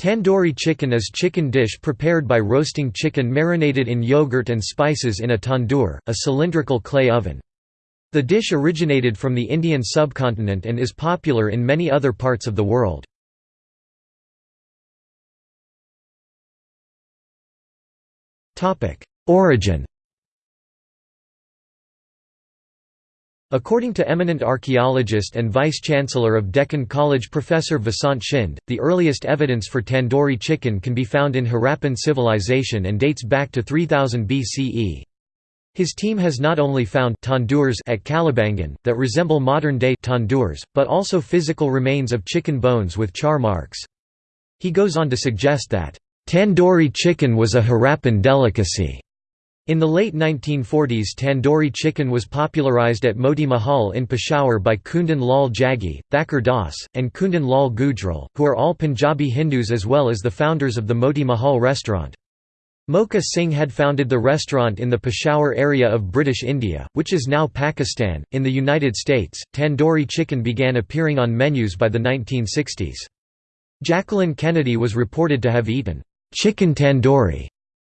Tandoori chicken is chicken dish prepared by roasting chicken marinated in yogurt and spices in a tandoor, a cylindrical clay oven. The dish originated from the Indian subcontinent and is popular in many other parts of the world. Origin According to eminent archaeologist and vice-chancellor of Deccan College Professor Vasant Shinde, the earliest evidence for tandoori chicken can be found in Harappan civilization and dates back to 3000 BCE. His team has not only found tandoors at Kalibangan that resemble modern-day tandoors, but also physical remains of chicken bones with char marks. He goes on to suggest that, "...tandoori chicken was a Harappan delicacy." In the late 1940s tandoori chicken was popularized at Moti Mahal in Peshawar by Kundan Lal Jaggi, Thakur Das, and Kundan Lal Gujral, who are all Punjabi Hindus as well as the founders of the Moti Mahal restaurant. Mokha Singh had founded the restaurant in the Peshawar area of British India, which is now Pakistan. In the United States, tandoori chicken began appearing on menus by the 1960s. Jacqueline Kennedy was reported to have eaten chicken tandoori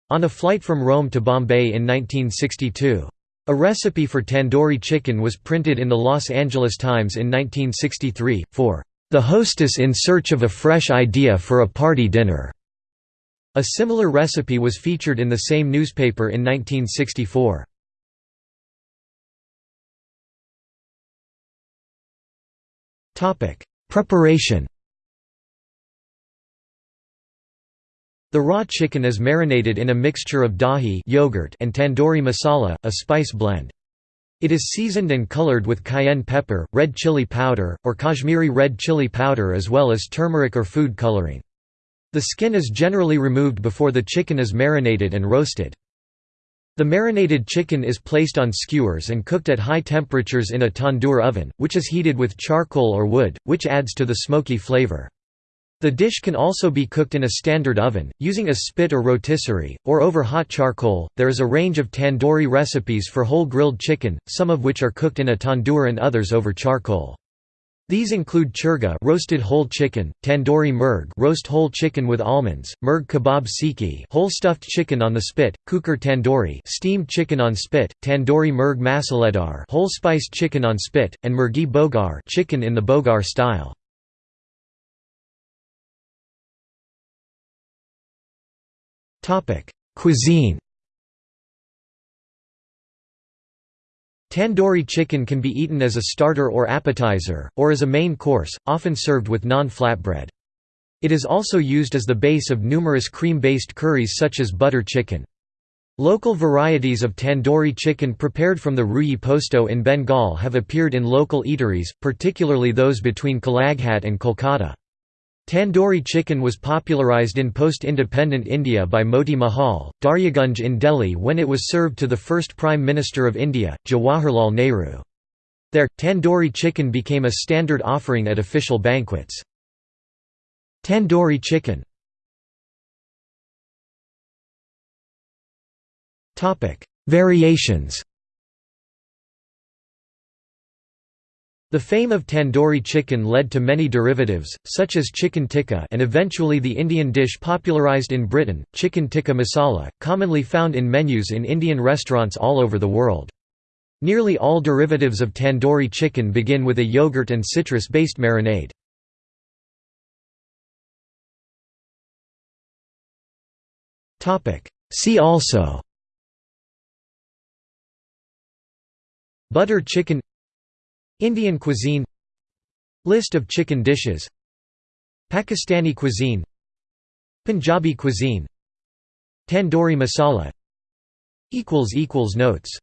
on a flight from Rome to Bombay in 1962. A recipe for tandoori chicken was printed in the Los Angeles Times in 1963, for "...the hostess in search of a fresh idea for a party dinner." A similar recipe was featured in the same newspaper in 1964. Preparation The raw chicken is marinated in a mixture of dahi yogurt and tandoori masala, a spice blend. It is seasoned and colored with cayenne pepper, red chili powder, or Kashmiri red chili powder as well as turmeric or food coloring. The skin is generally removed before the chicken is marinated and roasted. The marinated chicken is placed on skewers and cooked at high temperatures in a tandoor oven, which is heated with charcoal or wood, which adds to the smoky flavor. The dish can also be cooked in a standard oven, using a spit or rotisserie, or over hot charcoal. There is a range of tandoori recipes for whole grilled chicken, some of which are cooked in a tandoor and others over charcoal. These include churga roasted whole chicken, tandoori murg roast whole chicken with almonds, murg kebab sikhi whole stuffed chicken on the spit, kukar tandoori steamed chicken on spit, tandoori murg masaledar whole spiced chicken on spit, and murgi bogar chicken in the bogar style. Cuisine Tandoori chicken can be eaten as a starter or appetizer, or as a main course, often served with naan-flatbread. It is also used as the base of numerous cream-based curries such as butter chicken. Local varieties of tandoori chicken prepared from the ruyi posto in Bengal have appeared in local eateries, particularly those between Kalighat and Kolkata. Tandoori chicken was popularized in post-independent India by Moti Mahal, Daryaganj in Delhi when it was served to the first Prime Minister of India, Jawaharlal Nehru. There, tandoori chicken became a standard offering at official banquets. Tandoori chicken Variations The fame of tandoori chicken led to many derivatives, such as chicken tikka and eventually the Indian dish popularized in Britain, chicken tikka masala, commonly found in menus in Indian restaurants all over the world. Nearly all derivatives of tandoori chicken begin with a yogurt and citrus-based marinade. See also Butter chicken Indian cuisine List of chicken dishes Pakistani cuisine Punjabi cuisine Tandoori masala Notes